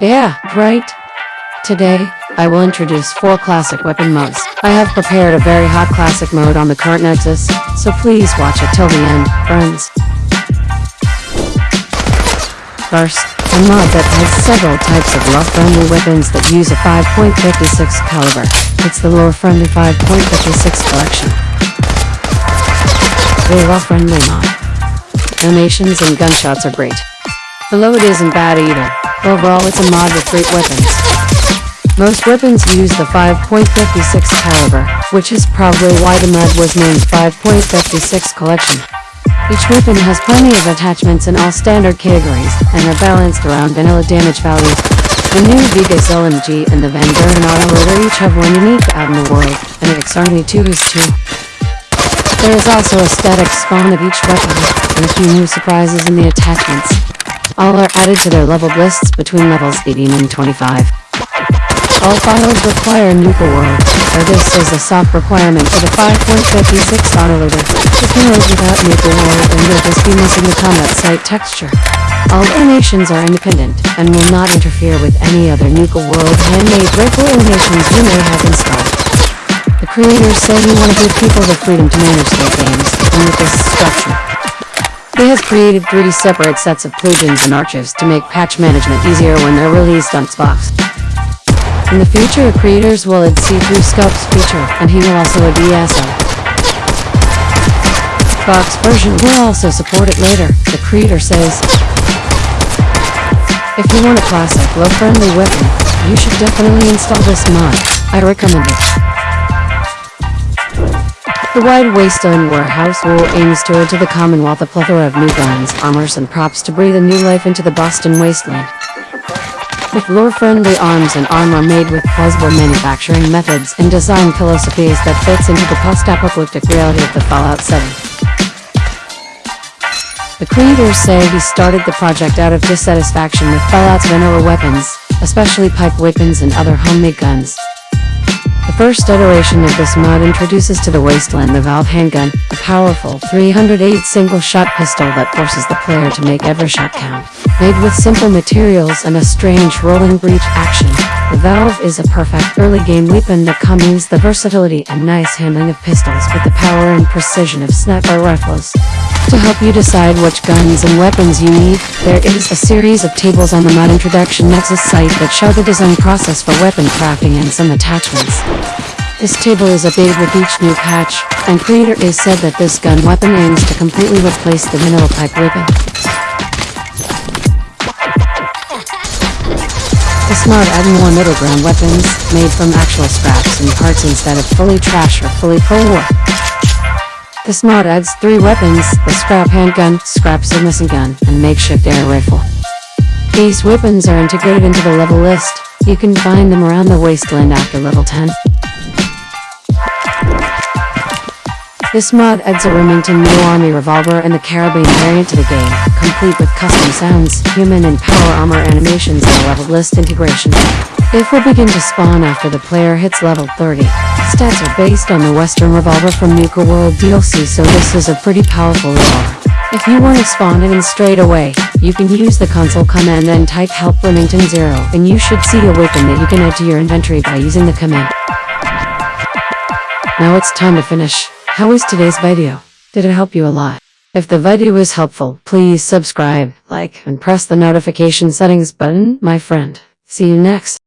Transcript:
Yeah, right. Today, I will introduce four classic weapon modes. I have prepared a very hot classic mode on the current Nexus, so please watch it till the end, friends. First, a mod that has several types of lore-friendly weapons that use a 5.56 caliber. It's the lore-friendly 5.56 collection. The lore-friendly mod. Animations and gunshots are great. The load isn't bad either. Overall, it's a mod with great weapons. Most weapons use the 5.56 caliber, which is probably why the mod was named 5.56 collection. Each weapon has plenty of attachments in all standard categories, and are balanced around vanilla damage values. The new Vegas LMG and the Van Buren Autoloader each have one unique out in the world, and the X-Army 2 is too. There is also a static spawn of each weapon, and a few new surprises in the attachments. All are added to their leveled lists between levels 18 and 25. All files require Nuka World, or this is a soft requirement for the 5.56 autoloader. You load without Nuka World, then you'll just be missing the combat site texture. All donations are independent, and will not interfere with any other Nuka World handmade rifle animations you may have installed. The creators say we want to give people the freedom to manage their games, and with this structure, he has created 3D separate sets of plugins and archives to make patch management easier when they're released on Xbox. In the future, creators will add see-through scopes feature, and he will also add ESO. Xbox version will also support it later, the creator says. If you want a classic, lore-friendly weapon, you should definitely install this mod. I recommend it. The Wide Wasteland Warehouse will aims to to the Commonwealth a plethora of new guns, armors, and props to breathe a new life into the Boston wasteland. With lore-friendly arms and armor made with plausible manufacturing methods and design philosophies that fits into the post-apocalyptic reality of the Fallout setting. The creators say he started the project out of dissatisfaction with Fallout's vanilla weapons, especially pipe weapons and other homemade guns. The first iteration of this mod introduces to the wasteland the Valve handgun, a powerful 308 single-shot pistol that forces the player to make every shot count. Made with simple materials and a strange rolling breech action, the Valve is a perfect early game weapon that combines the versatility and nice handling of pistols with the power and precision of sniper rifles. To help you decide which guns and weapons you need, there is a series of tables on the Mod Introduction Nexus site that show the design process for weapon crafting and some attachments. This table is updated with each new patch, and creator is said that this gun weapon aims to completely replace the mineral pipe weapon. This mod adds more middle ground weapons, made from actual scraps and parts instead of fully trash or fully pro-war. This mod adds three weapons, the scrap handgun, scrap submachine gun, and makeshift air rifle. These weapons are integrated into the level list. You can find them around the wasteland after level 10. This mod adds a Remington New Army revolver and the carabine variant to the game, complete with custom sounds, human and power armor animations and level list integration. If will begin to spawn after the player hits level 30. Stats are based on the Western Revolver from Nuka World DLC so this is a pretty powerful revolver. If you want to spawn it in straight away, you can use the console command and type help Remington 0 and you should see a weapon that you can add to your inventory by using the command. Now it's time to finish. How was today's video? Did it help you a lot? If the video was helpful, please subscribe, like, and press the notification settings button, my friend. See you next.